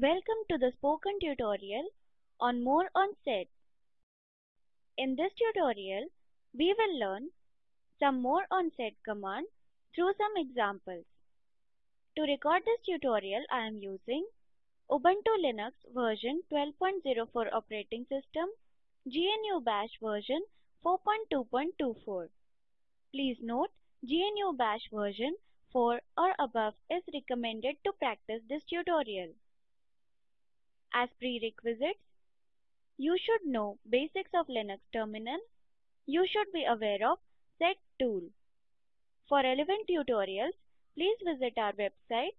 Welcome to the spoken tutorial on more on sed. In this tutorial, we will learn some more on sed command through some examples. To record this tutorial, I am using Ubuntu Linux version 12.04 operating system, GNU Bash version 4.2.24. Please note, GNU Bash version 4 or above is recommended to practice this tutorial. As prerequisites, you should know basics of Linux terminal. You should be aware of sed tool. For relevant tutorials, please visit our website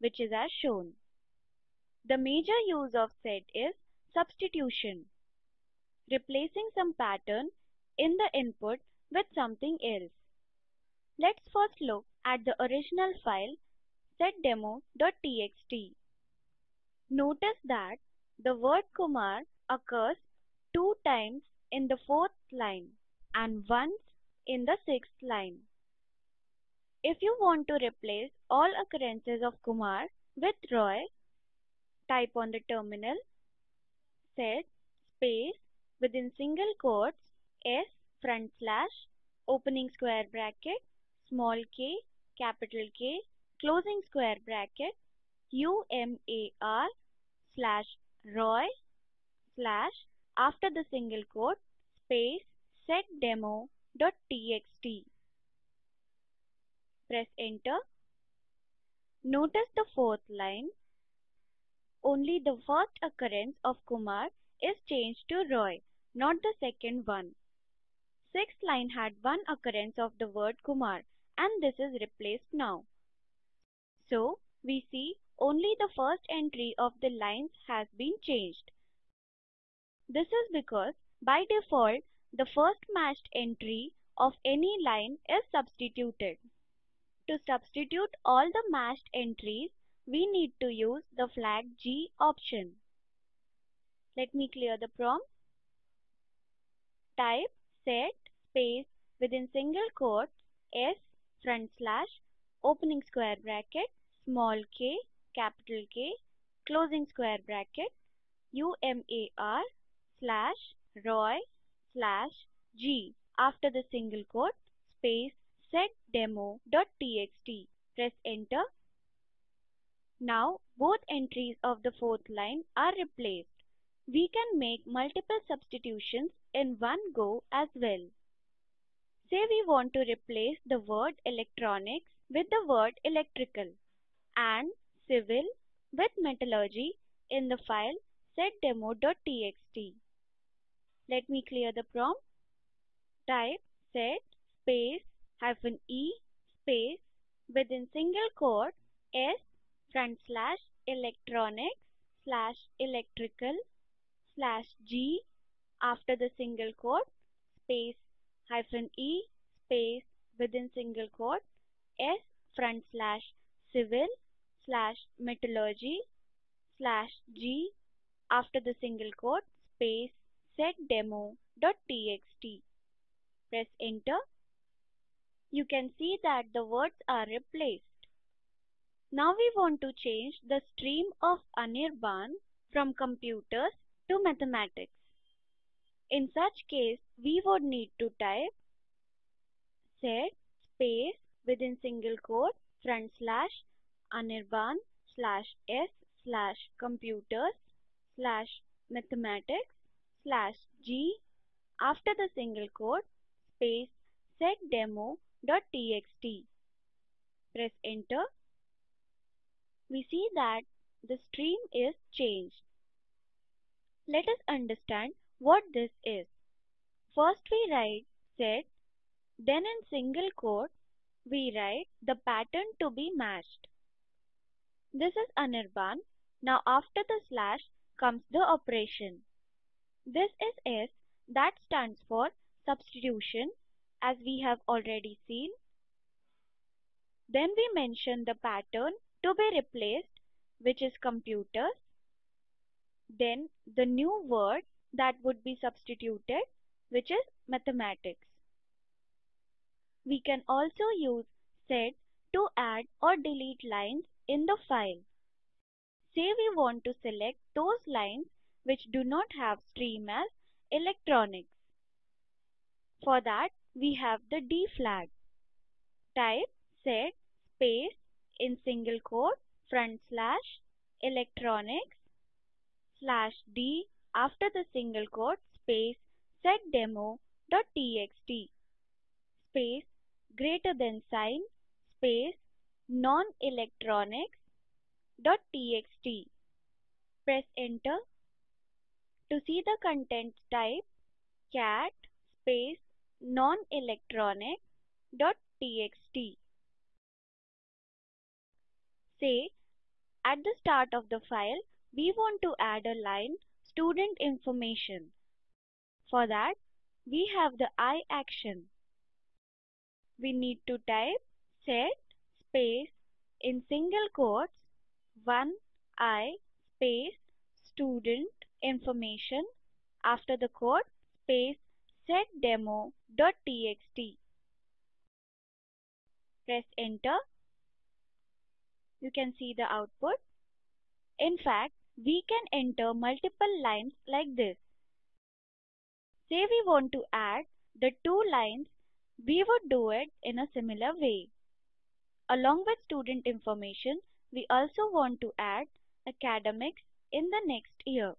which is as shown. The major use of sed is substitution, replacing some pattern in the input with something else. Let's first look at the original file seddemo.txt. Notice that the word Kumar occurs two times in the fourth line and once in the sixth line. If you want to replace all occurrences of Kumar with Roy, type on the terminal sed space within single quotes s front slash opening square bracket small k capital K closing square bracket UMAR slash Roy slash after the single quote space seddemo.txt. Press enter. Notice the fourth line. Only the first occurrence of Kumar is changed to Roy, not the second one. Sixth line had one occurrence of the word Kumar and this is replaced now. So, we see only the first entry of the lines has been changed. This is because by default the first matched entry of any line is substituted. To substitute all the matched entries, we need to use the flag G option. Let me clear the prompt. Type sed space within single quotes s front slash opening square bracket small k capital K closing square bracket UMAR slash Roy slash G after the single quote space seddemo.txt. Press enter. Now both entries of the fourth line are replaced. We can make multiple substitutions in one go as well. Say we want to replace the word electronics with the word electrical and civil with metallurgy in the file seddemo.txt. Let me clear the prompt. Type sed space hyphen e space within single quote s front slash electronics slash electrical slash g after the single quote space hyphen e space within single quote s front slash civil slash metallurgy slash g after the single quote space seddemo.txt. Press enter. You can see that the words are replaced. Now we want to change the stream of Anirban from computers to mathematics. In such case, we would need to type sed space within single quote front slash Anirban slash s slash computers slash mathematics slash g after the single quote space seddemo.txt. Press enter. We see that the stream is changed. Let us understand what this is. First we write sed, then in single quote we write the pattern to be matched. This is Anirban. Now after the slash comes the operation. This is S that stands for substitution as we have already seen. Then we mention the pattern to be replaced which is computers. Then the new word that would be substituted which is mathematics. We can also use sed to add or delete lines in the file. say we want to select those lines which do not have stream as electronics. For that, we have the D flag. Type sed space in single quote front slash electronics slash D after the single quote space sed demo dot txt space greater than sign space non-electronics.txt. Press enter. To see the content type cat space non-electronic.txt. Say at the start of the file we want to add a line student information. For that we have the I action. We need to type sed space in single quotes 1 I space student information after the quote space seddemo.txt. Press enter. You can see the output. In fact, we can enter multiple lines like this. Say we want to add the two lines, we would do it in a similar way. Along with student information, we also want to add academics n the next year.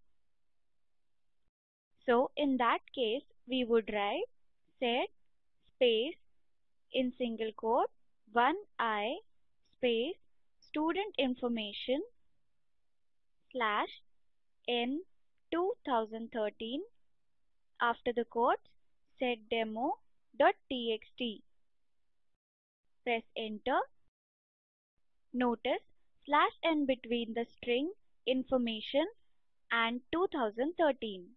So in that case, we would write sed space in single quote 1i space student information slash in 2013 after the quote seddemo.txt. Press enter. Notice slash n between the string information and 2013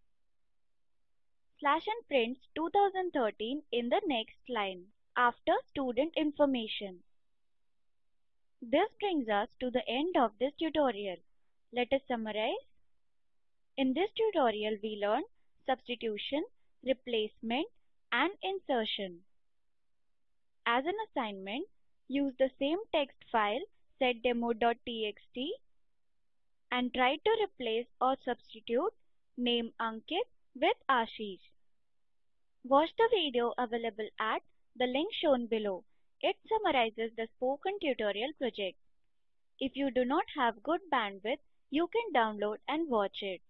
slash n prints 2013 in the next line after student information. This brings us to the end of this tutorial. Let us summarize. In this tutorial we learned substitution, replacement and insertion. As an assignment, use the same text file seddemo.txt and try to replace or substitute name Ankit with Ashish. Watch the video available at the link shown below. It summarizes the spoken tutorial project. If you do not have good bandwidth, you can download and watch it.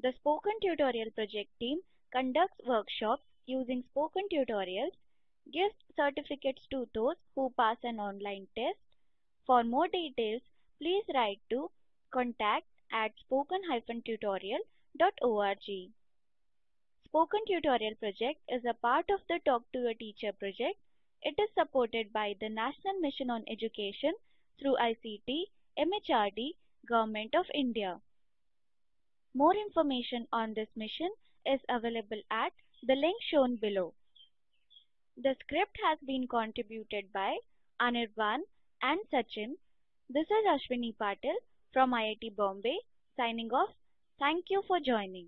The Spoken Tutorial project team conducts workshops using spoken tutorials, gives certificates to those who pass an online test. For more details, please write to contact at spoken-tutorial.org. Spoken Tutorial project is a part of the Talk to a Teacher project. It is supported by the National Mission on Education through ICT, MHRD, Government of India. More information on this mission is available at the link shown below. The script has been contributed by Anirban and Sachin. This is Ashwini Patil from IIT Bombay signing off. Thank you for joining.